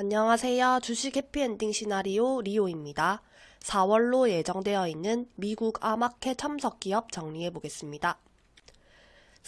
안녕하세요. 주식 해피엔딩 시나리오 리오입니다. 4월로 예정되어 있는 미국 아마케 참석 기업 정리해 보겠습니다.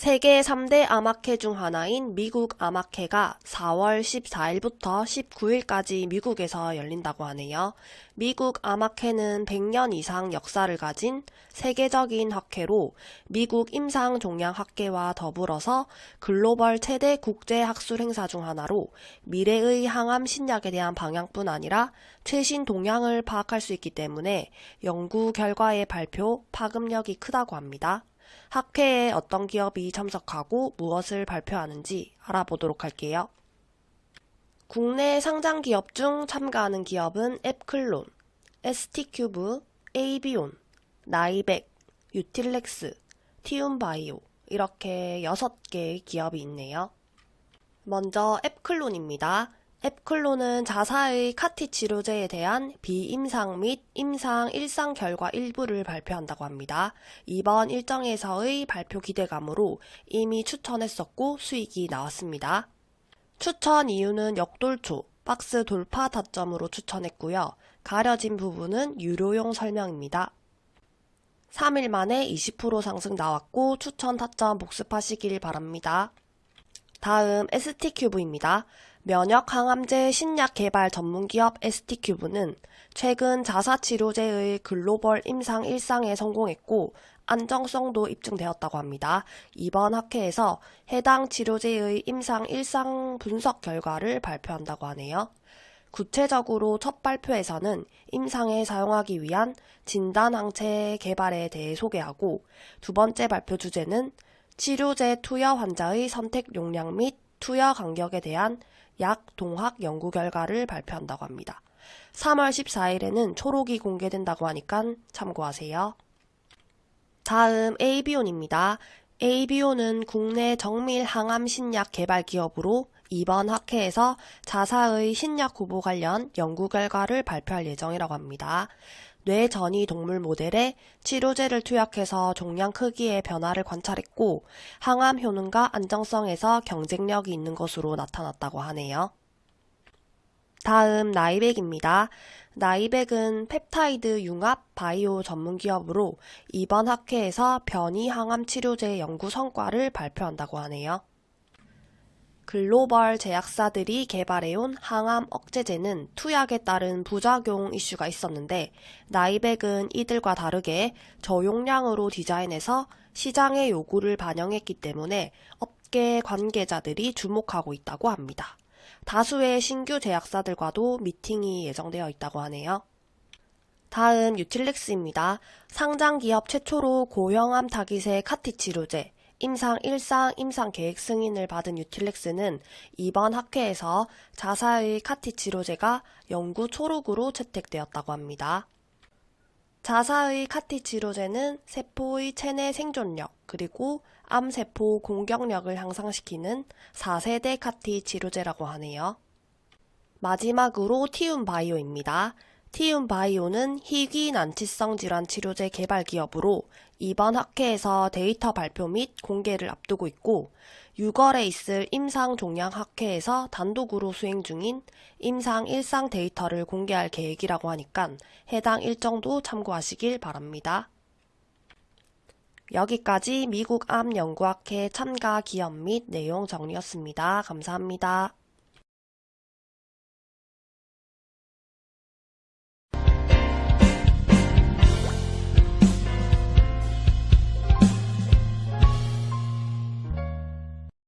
세계 3대 아마케 중 하나인 미국 아마케가 4월 14일부터 19일까지 미국에서 열린다고 하네요. 미국 아마케는 100년 이상 역사를 가진 세계적인 학회로 미국 임상 종양학회와 더불어서 글로벌 최대 국제 학술 행사 중 하나로 미래의 항암 신약에 대한 방향뿐 아니라 최신 동향을 파악할 수 있기 때문에 연구 결과의 발표, 파급력이 크다고 합니다. 학회에 어떤 기업이 참석하고 무엇을 발표하는지 알아보도록 할게요. 국내 상장 기업 중 참가하는 기업은 앱클론, ST큐브, 에이비온, 나이백, 유틸렉스, 티움바이오 이렇게 6개의 기업이 있네요. 먼저 앱클론입니다. 앱클론은 자사의 카티 치료제에 대한 비임상 및 임상 일상 결과 일부를 발표한다고 합니다. 이번 일정에서의 발표 기대감으로 이미 추천했었고 수익이 나왔습니다. 추천 이유는 역돌초, 박스 돌파 타점으로 추천했고요. 가려진 부분은 유료용 설명입니다. 3일 만에 20% 상승 나왔고 추천 타점 복습하시길 바랍니다. 다음 ST큐브입니다. 면역 항암제 신약 개발 전문기업 ST큐브는 최근 자사치료제의 글로벌 임상 일상에 성공했고 안정성도 입증되었다고 합니다. 이번 학회에서 해당 치료제의 임상 일상 분석 결과를 발표한다고 하네요. 구체적으로 첫 발표에서는 임상에 사용하기 위한 진단항체 개발에 대해 소개하고 두 번째 발표 주제는 치료제 투여 환자의 선택 용량 및 투여 간격에 대한 약 동학 연구 결과를 발표한다고 합니다. 3월 14일에는 초록이 공개된다고 하니까 참고하세요. 다음 AB온입니다. AB온은 국내 정밀 항암 신약 개발 기업으로 이번 학회에서 자사의 신약 후보 관련 연구 결과를 발표할 예정이라고 합니다. 뇌전이 동물 모델에 치료제를 투약해서 종양 크기의 변화를 관찰했고 항암 효능과 안정성에서 경쟁력이 있는 것으로 나타났다고 하네요. 다음 나이백입니다. 나이백은 펩타이드 융합 바이오 전문 기업으로 이번 학회에서 변이 항암 치료제 연구 성과를 발표한다고 하네요. 글로벌 제약사들이 개발해온 항암 억제제는 투약에 따른 부작용 이슈가 있었는데 나이백은 이들과 다르게 저용량으로 디자인해서 시장의 요구를 반영했기 때문에 업계 관계자들이 주목하고 있다고 합니다. 다수의 신규 제약사들과도 미팅이 예정되어 있다고 하네요. 다음 유틸렉스입니다. 상장 기업 최초로 고형암 타깃의 카티 치료제, 임상 1상 임상 계획 승인을 받은 유틸렉스는 이번 학회에서 자사의 카티 치료제가 연구 초록으로 채택되었다고 합니다. 자사의 카티 치료제는 세포의 체내 생존력 그리고 암세포 공격력을 향상시키는 4세대 카티 치료제라고 하네요. 마지막으로 티움 바이오입니다. 티움 바이오는 희귀 난치성 질환 치료제 개발 기업으로 이번 학회에서 데이터 발표 및 공개를 앞두고 있고 6월에 있을 임상 종양 학회에서 단독으로 수행 중인 임상 일상 데이터를 공개할 계획이라고 하니까 해당 일정도 참고하시길 바랍니다. 여기까지 미국 암 연구학회 참가 기업 및 내용 정리였습니다. 감사합니다.